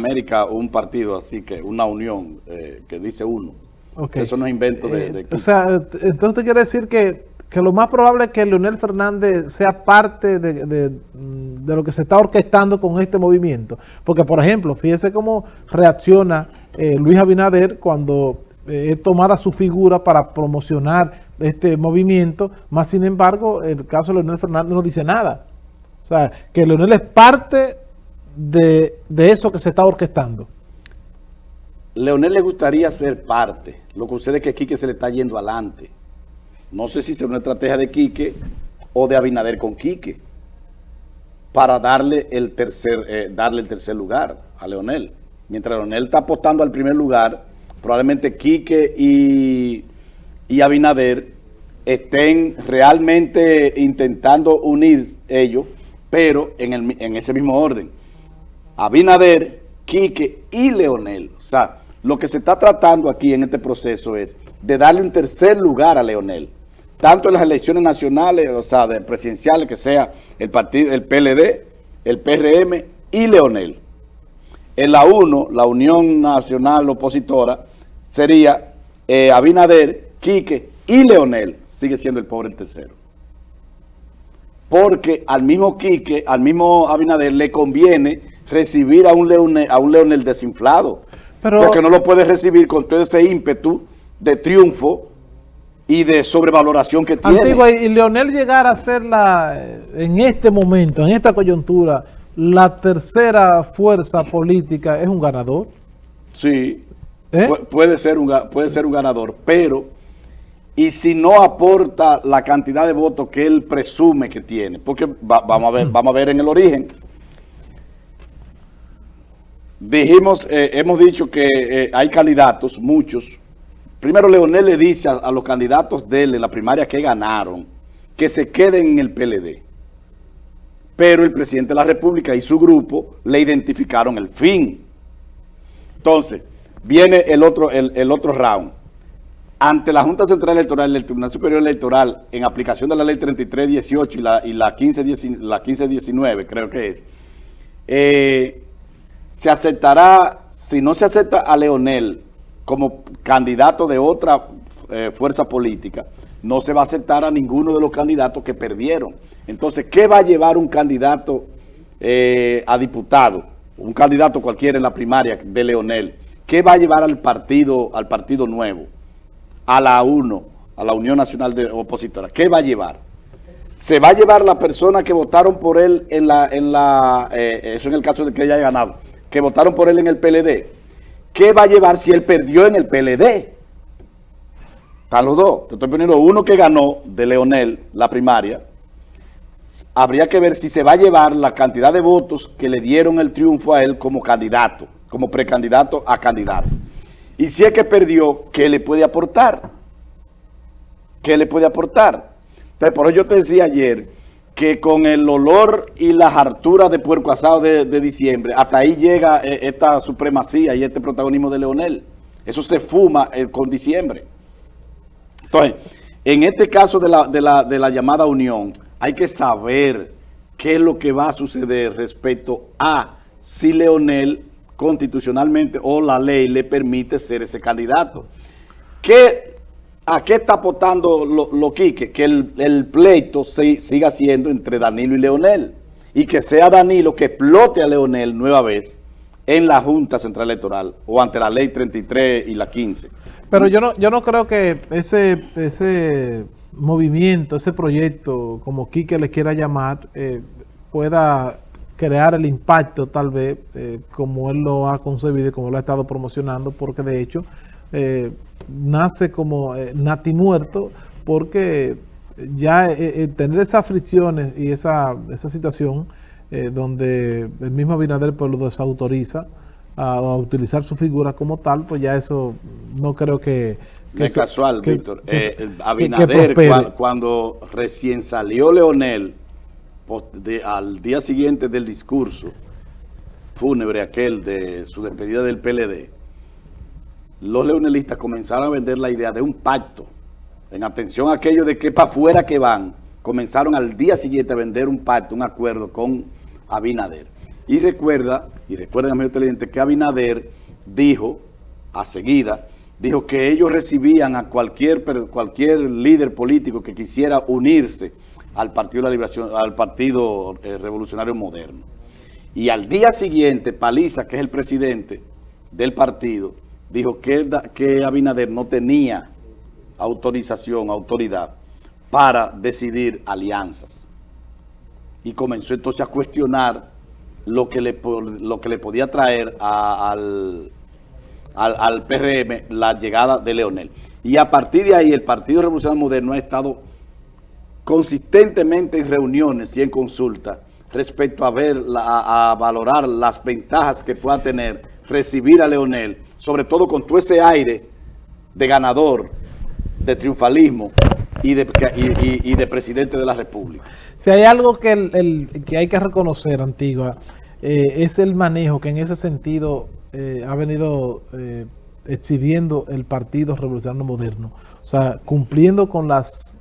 América un partido, así que una unión eh, que dice uno. Eso no es invento de, eh, O sea, entonces quiere decir que, lo más probable es que Leonel Fernández sea parte de, lo que se está orquestando con este movimiento. Porque, por ejemplo, fíjese cómo reacciona eh, Luis Abinader cuando es tomada su figura para promocionar este movimiento, más sin embargo, el caso de Leonel Fernández no dice nada. O sea, que Leonel es parte de, eso que se está orquestando? Leonel le gustaría ser parte. Lo que sucede es que Quique se le está yendo adelante. No sé si es una estrategia de Quique o de Abinader con Quique para darle el tercer, eh, darle el tercer lugar a Leonel. Mientras Leonel está apostando al primer lugar, probablemente Quique y, y Abinader estén realmente intentando unir ellos, pero en, el, en ese mismo orden. Abinader, Quique y Leonel. O sea, lo que se está tratando aquí en este proceso es de darle un tercer lugar a Leonel. Tanto en las elecciones nacionales, o sea, de presidenciales, que sea el partido, el PLD, el PRM y Leonel. En la 1, la Unión Nacional Opositora, sería eh, Abinader, Quique y Leonel. Sigue siendo el pobre el tercero. Porque al mismo Quique, al mismo Abinader, le conviene recibir a un Leonel, a un Leonel desinflado. porque no lo puede recibir con todo ese ímpetu de triunfo y de sobrevaloración que tiene. Antigua, y Leonel llegar a ser la, en este momento, en esta coyuntura, la tercera fuerza política, ¿es un ganador? Sí, ¿Eh? puede, ser un, puede ser un ganador, pero y si no aporta la cantidad de votos que él presume que tiene, porque vamos, a ver, mm. vamos a ver en el origen, Dijimos, eh, hemos dicho que eh, hay candidatos, muchos. Primero Leonel le dice a, los candidatos de él en la primaria que ganaron, que se queden en el PLD. Pero el presidente de la República y su grupo le identificaron el fin. Entonces, viene el otro, el, otro round. Ante la Junta Central Electoral del Tribunal Superior Electoral, en aplicación de la ley 3318 y la, y la, 15, la 1519, creo que es, eh, se aceptará, si no se acepta a Leonel como candidato de otra eh, fuerza política, no se va a aceptar a ninguno de los candidatos que perdieron. Entonces, ¿qué va a llevar un candidato eh, a diputado? Un candidato cualquiera en la primaria de Leonel. ¿Qué va a llevar al partido, al partido nuevo? A la UNO, a la Unión Nacional de Opositora. ¿Qué va a llevar? Se va a llevar la persona que votaron por él en la, en la eh, eso en el caso de que haya ganado que votaron por él en el PLD, ¿qué va a llevar si él perdió en el PLD? Están los dos. Te estoy poniendo uno que ganó de Leonel la primaria. Habría que ver si se va a llevar la cantidad de votos que le dieron el triunfo a él como candidato, como precandidato a candidato. Y si es que perdió, ¿qué le puede aportar? ¿Qué le puede aportar? Entonces, por eso yo te decía ayer que con el olor y las harturas de puerco asado de, diciembre, hasta ahí llega eh, esta supremacía y este protagonismo de Leonel. Eso se fuma eh, con diciembre. Entonces, en este caso de la, de, la, de la llamada unión, hay que saber qué es lo que va a suceder respecto a si Leonel constitucionalmente o la ley le permite ser ese candidato. ¿Qué ¿A qué está apostando lo, Quique? Que el, pleito siga siendo entre Danilo y Leonel. Y que sea Danilo que explote a Leonel nueva vez en la Junta Central Electoral o ante la Ley 33 y la 15. Pero yo no, yo no creo que ese, ese movimiento, ese proyecto, como Quique le quiera llamar, eh, pueda crear el impacto tal vez eh, como él lo ha concebido y como lo ha estado promocionando, porque de hecho eh, nace como eh, nati muerto porque ya eh, tener esas fricciones y esa, esa situación donde el mismo Abinader pues, lo desautoriza a, utilizar su figura como tal, pues ya eso no creo que... que es casual, Víctor. Abinader, cuando recién salió Leonel, al día siguiente del discurso fúnebre aquel de su despedida del PLD, los leonelistas comenzaron a vender la idea de un pacto. En atención a aquello de que para afuera que van, comenzaron al día siguiente a vender un pacto, un acuerdo con Abinader. Y recuerda, y recuerden, amigo televidente, que Abinader dijo, a seguida, dijo que ellos recibían a cualquier, cualquier líder político que quisiera unirse al Partido de la Liberación, al Partido eh, Revolucionario Moderno. Y al día siguiente, Paliza, que es el presidente del partido, dijo que, que Abinader no tenía autorización, autoridad, para decidir alianzas. Y comenzó entonces a cuestionar lo que le, lo que le podía traer al, al, PRM la llegada de Leonel. Y a partir de ahí el Partido Revolucionario Moderno ha estado consistentemente en reuniones y en consultas respecto a ver, a, valorar las ventajas que pueda tener recibir a Leonel, sobre todo con todo ese aire de ganador, de triunfalismo y de, y, de presidente de la República. Si hay algo que, el, que hay que reconocer, Antigua, eh, es el manejo que en ese sentido eh, ha venido eh, exhibiendo el Partido Revolucionario Moderno. O sea, cumpliendo con las,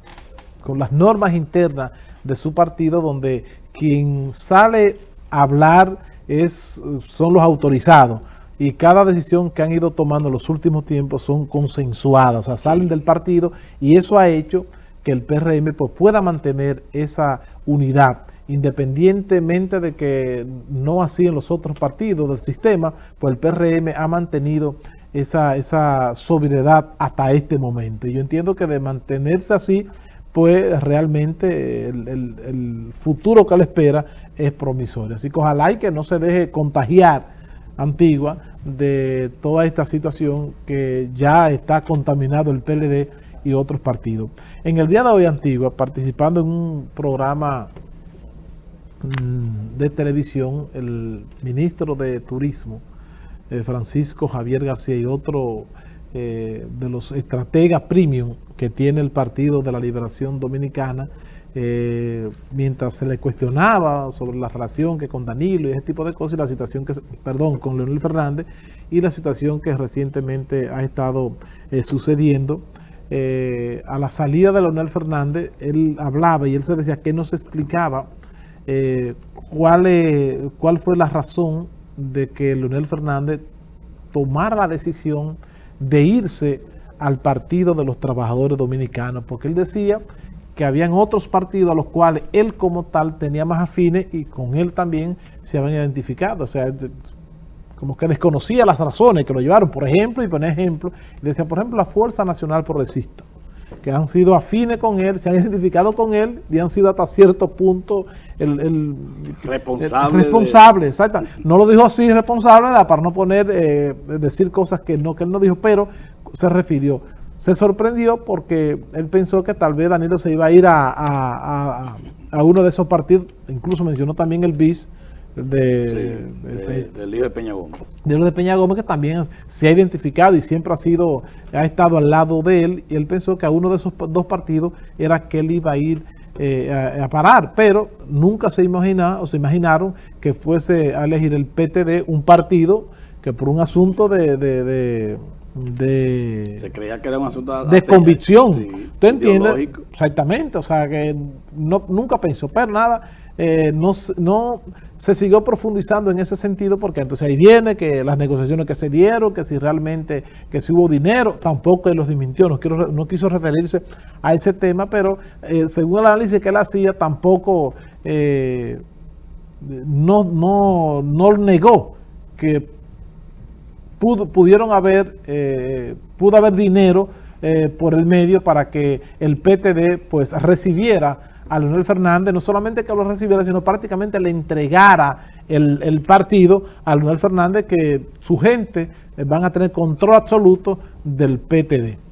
con las normas internas de su partido, donde quien sale a hablar es, son los autorizados. Y cada decisión que han ido tomando en los últimos tiempos son consensuadas, o sea, salen del partido y eso ha hecho que el PRM pues, pueda mantener esa unidad independientemente de que no así en los otros partidos del sistema, pues el PRM ha mantenido esa, esa sobriedad hasta este momento. Y yo entiendo que de mantenerse así, pues realmente el, futuro que le espera es promisorio. Así que ojalá y que no se deje contagiar Antigua de toda esta situación que ya está contaminado el PLD y otros partidos. En el día de hoy, Antigua, participando en un programa Mm, de televisión, el ministro de Turismo, eh, Francisco Javier García y otro eh, de los estrategas premium que tiene el Partido de la Liberación Dominicana, eh, mientras se le cuestionaba sobre la relación que con Danilo y ese tipo de cosas, y la situación que, perdón, con Leonel Fernández, y la situación que recientemente ha estado sucediendo, a la salida de Leonel Fernández, él hablaba y él se decía que no se explicaba eh, ¿cuál, cuál fue la razón de que Leonel Fernández tomara la decisión de irse al Partido de los Trabajadores Dominicanos, porque él decía que habían otros partidos a los cuales él como tal tenía más afines y con él también se habían identificado, o sea, como que desconocía las razones que lo llevaron, por ejemplo, y poner ejemplo, decía, por ejemplo, la Fuerza Nacional Progresista, que han sido afines con él, se han identificado con él y han sido hasta cierto punto el, responsable. responsable, exacto. No lo dijo así responsable para no poner, eh, decir cosas que no que él no dijo, pero se refirió. Se sorprendió porque él pensó que tal vez Danilo se iba a ir a, a, a uno de esos partidos, incluso mencionó también el BIS, de, del líder de Peña Gómez. De de Peña Gómez, que también se ha identificado y siempre ha sido, ha estado al lado de él, y él pensó que a uno de esos dos partidos era que él iba a ir eh, a, parar, pero nunca se imagina o se imaginaron que fuese a elegir el PTD, un partido que por un asunto de, de, se creía que era un asunto de, convicción. Sí, ¿Tú entiendes? Exactamente, o sea que no, nunca pensó, pero nada, eh, no, no se siguió profundizando en ese sentido porque entonces ahí viene que las negociaciones que se dieron, que si realmente, que si hubo dinero, tampoco él los desmintió, no, quiero, no quiso referirse a ese tema, pero eh, según el análisis que él hacía, tampoco eh, no, no, no negó que pudieron haber, eh, pudo haber dinero por el medio para que el PTD pues recibiera a Leonel Fernández, no solamente que lo recibiera, sino prácticamente le entregara el, partido a Leonel Fernández, que su gente van a tener control absoluto del PTD.